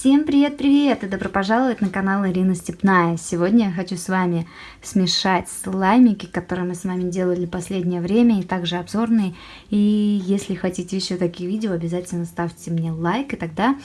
Всем привет-привет и добро пожаловать на канал Ирина Степная. Сегодня я хочу с вами смешать слаймики, которые мы с вами делали последнее время, и также обзорные. И если хотите еще такие видео, обязательно ставьте мне лайк, и тогда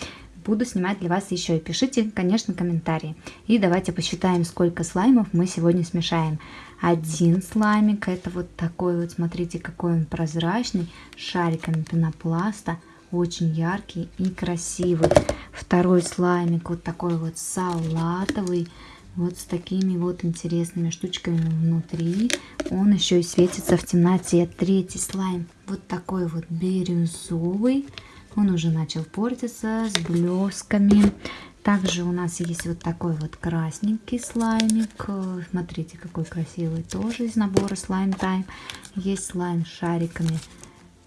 буду снимать для вас еще. И пишите, конечно, комментарии. И давайте посчитаем, сколько слаймов мы сегодня смешаем. Один слаймик, это вот такой вот, смотрите, какой он прозрачный, шариками пенопласта очень яркий и красивый. Второй слаймик вот такой вот салатовый, вот с такими вот интересными штучками внутри. Он еще и светится в темноте. Третий слайм вот такой вот бирюзовый. Он уже начал портиться с блесками. Также у нас есть вот такой вот красненький слаймик. Смотрите, какой красивый. Тоже из набора слайм тайм. Есть слайм с шариками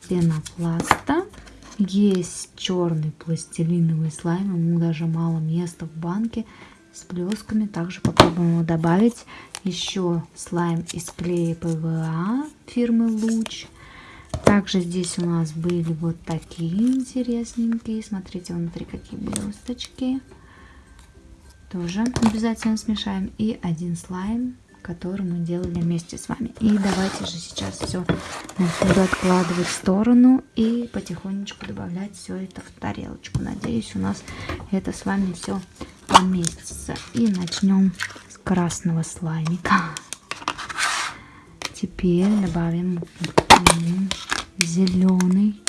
пенопласта. Есть черный пластилиновый слайм, ему даже мало места в банке с блесками. Также попробуем его добавить. Еще слайм из клея ПВА фирмы Луч. Также здесь у нас были вот такие интересненькие. Смотрите, внутри какие блесточки. Тоже обязательно смешаем. И один слайм который мы делали вместе с вами. И давайте же сейчас все буду откладывать в сторону и потихонечку добавлять все это в тарелочку. Надеюсь, у нас это с вами все поместится. И начнем с красного слаймика. Теперь добавим зеленый.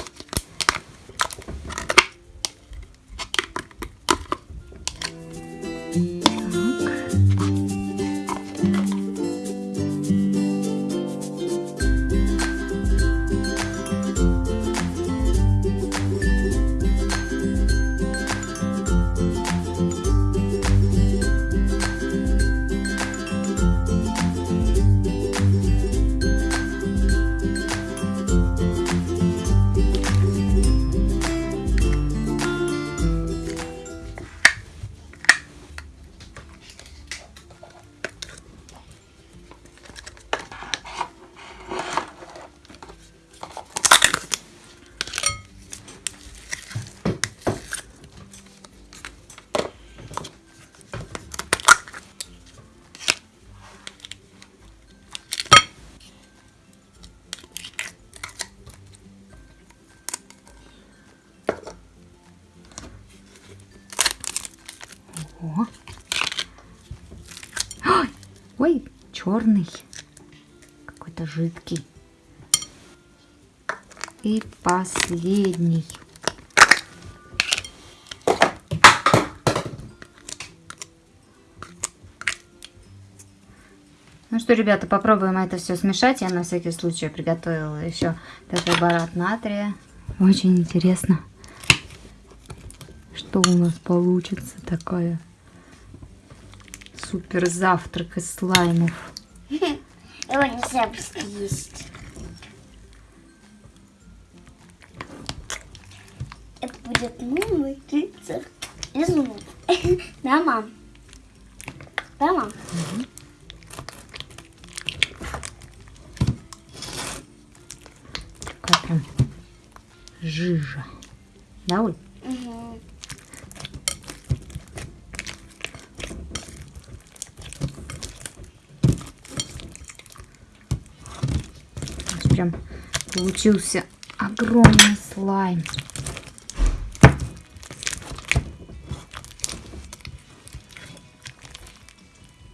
О. Ой, ой, черный. Какой-то жидкий. И последний. Ну что, ребята, попробуем это все смешать. Я на всякий случай приготовила еще тетраборат натрия. Очень интересно, что у нас получится такое супер завтрак из слаймов. Его нельзя съесть. Это будет новый рецепт из Да, мам? Да, мам? Угу. Такая прям жижа. Да, Оль? Прям получился огромный слайм.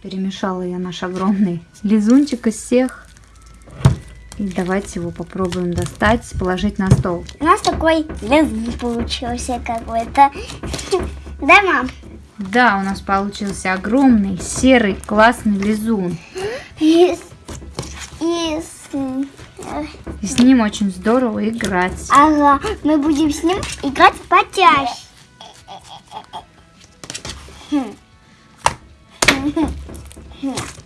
Перемешала я наш огромный лизунчик из всех. И давайте его попробуем достать, положить на стол. У нас такой лизун получился какой-то. Да, мам? Да, у нас получился огромный серый классный лизун. Из, из и с ним очень здорово играть. Ага, мы будем с ним играть почаще. Ой,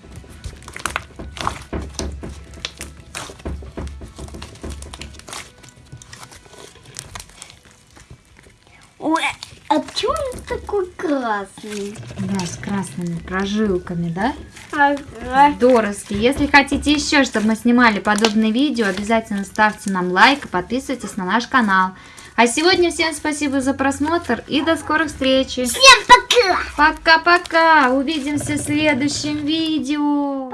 такой красный? Да, с красными прожилками, да? Ага. Здоровски. Если хотите еще, чтобы мы снимали подобные видео, обязательно ставьте нам лайк и подписывайтесь на наш канал. А сегодня всем спасибо за просмотр и до скорых встреч. Всем пока! Пока-пока. Увидимся в следующем видео.